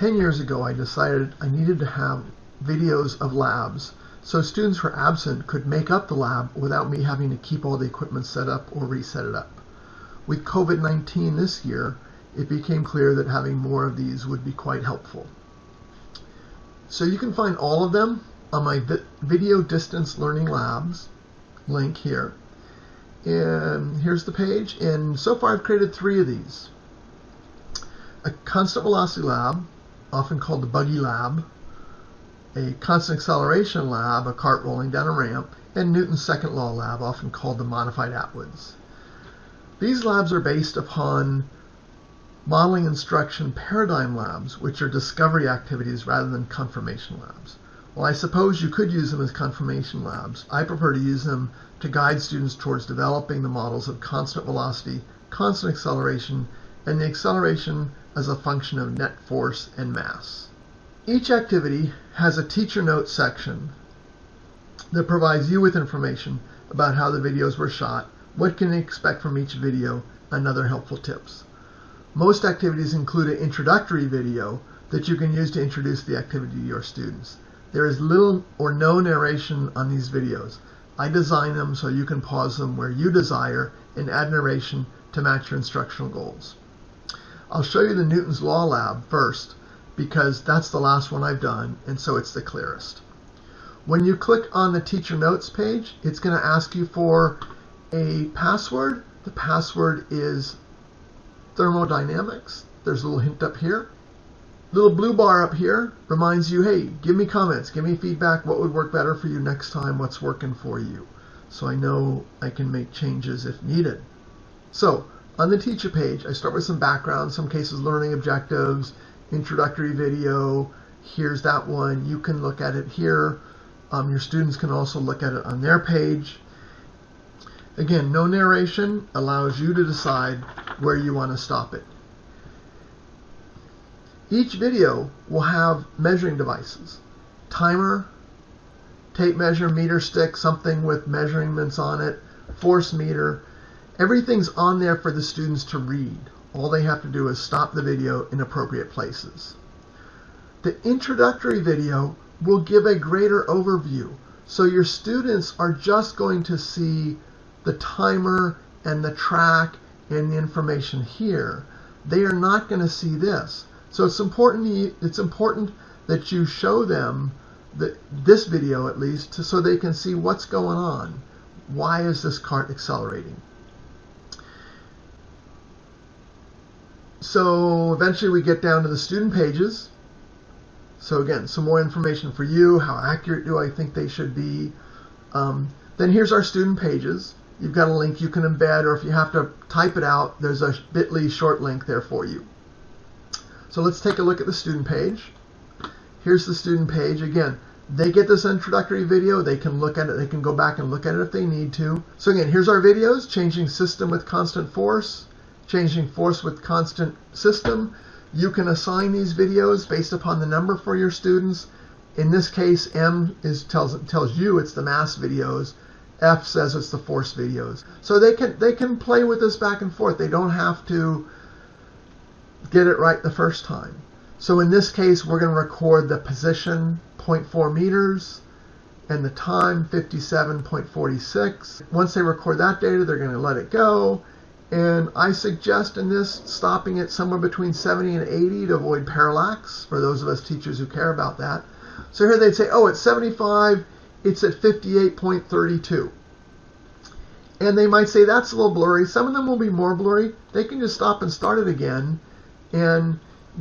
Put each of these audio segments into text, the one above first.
10 years ago, I decided I needed to have videos of labs so students who are absent could make up the lab without me having to keep all the equipment set up or reset it up. With COVID-19 this year, it became clear that having more of these would be quite helpful. So you can find all of them on my Video Distance Learning Labs link here. And here's the page. And so far I've created three of these. A constant velocity lab, often called the buggy lab, a constant acceleration lab, a cart rolling down a ramp, and Newton's second law lab, often called the modified Atwoods. These labs are based upon modeling instruction paradigm labs, which are discovery activities rather than confirmation labs. Well, I suppose you could use them as confirmation labs. I prefer to use them to guide students towards developing the models of constant velocity, constant acceleration, and the acceleration as a function of net force and mass. Each activity has a teacher notes section that provides you with information about how the videos were shot, what can you expect from each video, and other helpful tips. Most activities include an introductory video that you can use to introduce the activity to your students. There is little or no narration on these videos. I design them so you can pause them where you desire and add narration to match your instructional goals. I'll show you the Newton's Law Lab first because that's the last one I've done and so it's the clearest. When you click on the teacher notes page, it's going to ask you for a password. The password is thermodynamics. There's a little hint up here little blue bar up here reminds you, hey, give me comments, give me feedback, what would work better for you next time, what's working for you. So I know I can make changes if needed. So on the teacher page, I start with some background, some cases learning objectives, introductory video, here's that one. You can look at it here. Um, your students can also look at it on their page. Again, no narration allows you to decide where you want to stop it. Each video will have measuring devices. Timer, tape measure, meter stick, something with measurements on it, force meter. Everything's on there for the students to read. All they have to do is stop the video in appropriate places. The introductory video will give a greater overview. So your students are just going to see the timer and the track and the information here. They are not going to see this. So it's important it's important that you show them that this video at least so they can see what's going on. Why is this cart accelerating? So eventually we get down to the student pages. So again, some more information for you. How accurate do I think they should be? Um, then here's our student pages. You've got a link you can embed, or if you have to type it out, there's a bit.ly short link there for you. So let's take a look at the student page. Here's the student page. Again, they get this introductory video. They can look at it. They can go back and look at it if they need to. So again, here's our videos, changing system with constant force, changing force with constant system. You can assign these videos based upon the number for your students. In this case, M is tells tells you it's the mass videos. F says it's the force videos. So they can they can play with this back and forth. They don't have to get it right the first time. So in this case, we're going to record the position 0.4 meters and the time 57.46. Once they record that data, they're going to let it go. And I suggest in this stopping it somewhere between 70 and 80 to avoid parallax for those of us teachers who care about that. So here they'd say, oh, it's 75, it's at 58.32. And they might say that's a little blurry. Some of them will be more blurry. They can just stop and start it again and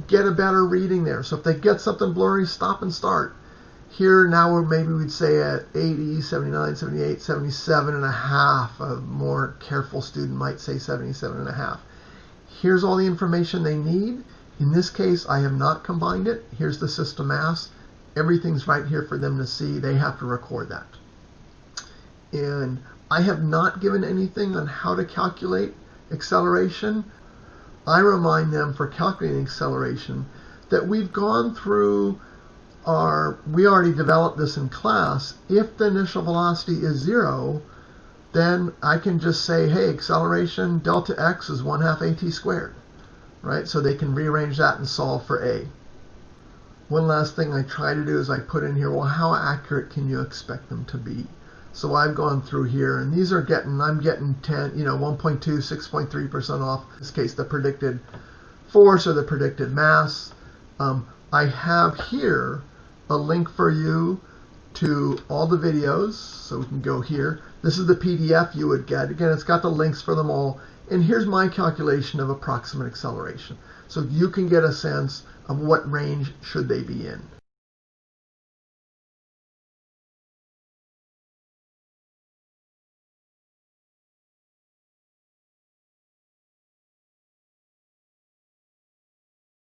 get a better reading there. So if they get something blurry, stop and start. Here now maybe we'd say at 80, 79, 78, 77 and a half. A more careful student might say 77 and a half. Here's all the information they need. In this case, I have not combined it. Here's the system mass. Everything's right here for them to see. They have to record that. And I have not given anything on how to calculate acceleration. I remind them for calculating acceleration that we've gone through our, we already developed this in class. If the initial velocity is zero, then I can just say, hey, acceleration delta x is 1 half at squared, right? So they can rearrange that and solve for a. one last thing I try to do is I put in here, well, how accurate can you expect them to be? So I've gone through here, and these are getting, I'm getting 10, you know, 1.2, 6.3% off. In this case, the predicted force or the predicted mass. Um, I have here a link for you to all the videos, so we can go here. This is the PDF you would get. Again, it's got the links for them all. And here's my calculation of approximate acceleration. So you can get a sense of what range should they be in.